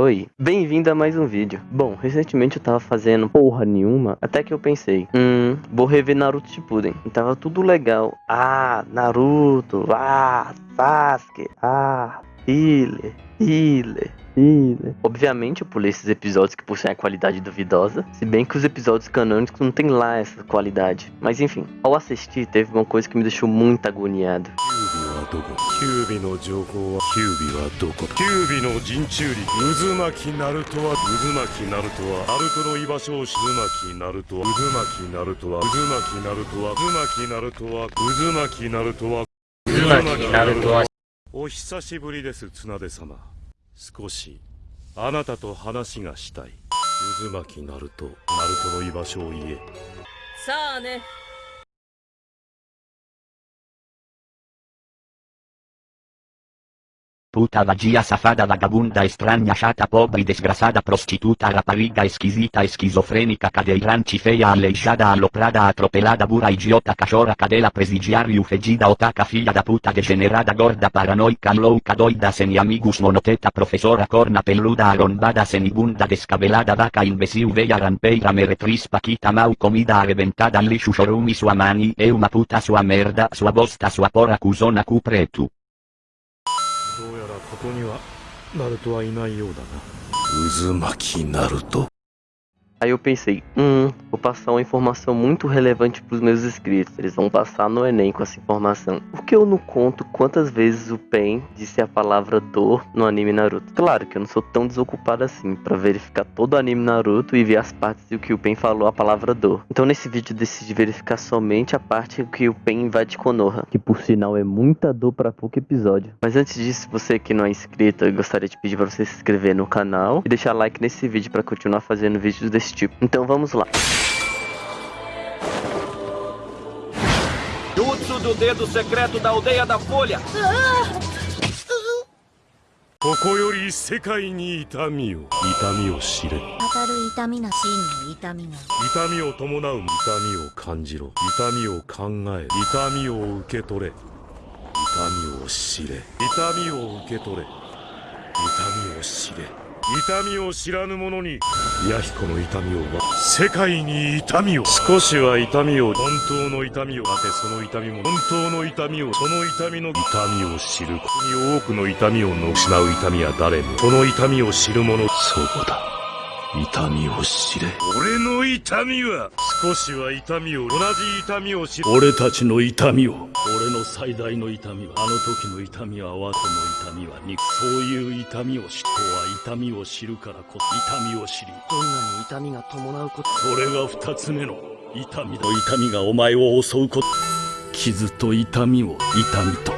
Oi, bem-vindo a mais um vídeo. Bom, recentemente eu tava fazendo porra nenhuma, até que eu pensei, hum, vou rever Naruto Shippuden. E tava tudo legal. Ah, Naruto, ah, Sasuke, ah, Healer, Healer. Obviamente eu pulei esses episódios que possuem a qualidade duvidosa, se bem que os episódios canônicos não tem lá essa qualidade. Mas enfim, ao assistir teve uma coisa que me deixou muito agoniado. キお久しぶりです綱手様。少しあなたと話がしたい。渦巻きナルトナルトの居場所を言え。さあね。Puta vagia safada vagabunda estranha shata pobre desgrasada prostituta rapariga esquisita esquizofrenica cadeiranci feia aleijada aloprada atropelada bura idiota cachora cadela presidiário fedida otaca filha da puta degenerada gorda paranoica louca doida sem amigus monoteta professora corna peluda arrombada senibunda descabelada vaca imbecil veia rampeira meretris paquita mau comida arrebentada lixo chorume sua mani e uma puta sua merda sua bosta sua pora cuzona cu preto. ここにはナルトはいないようだな。渦巻きナルト Aí eu pensei, hum, vou passar uma informação muito relevante pros meus inscritos. Eles vão passar no Enem com essa informação. Por que eu não conto quantas vezes o Pen disse a palavra dor no anime Naruto? Claro que eu não sou tão desocupado assim para verificar todo o anime Naruto e ver as partes do que o Pen falou a palavra dor. Então nesse vídeo eu decidi verificar somente a parte que o Pen invade Konoha, que por sinal é muita dor para pouco episódio. Mas antes disso, você que não é inscrito, eu gostaria de pedir para você se inscrever no canal e deixar like nesse vídeo para continuar fazendo vídeos desse tipo. Então vamos lá. Jutsu do dedo secreto da aldeia da Folha. ここより世界に痛みを痛みを知れ当たる痛みな真の痛みが痛みを伴う痛みを感じろ痛みを考え痛みを受け取れ痛みを知れ痛みを受け取れ痛みを知れ痛みを知らぬ者に弥彦の痛みを世界に痛みを少しは痛みを本当の痛みを当てその痛みも本当の痛みをその痛みの痛みを知るここに多くの痛みを失う痛みは誰もその痛みを知る者そうだ。痛みを知れ。俺の痛みは少しは痛みを同じ痛みを知る。俺たちの痛みを。俺の最大の痛みはあの時の痛みは和との痛みは肉。そういう痛みを知人は痛みを知るからこそ痛みを知りどんなに痛みが伴うこと。それが二つ目の痛みだ。痛みがお前を襲うこと。傷と痛みを痛みと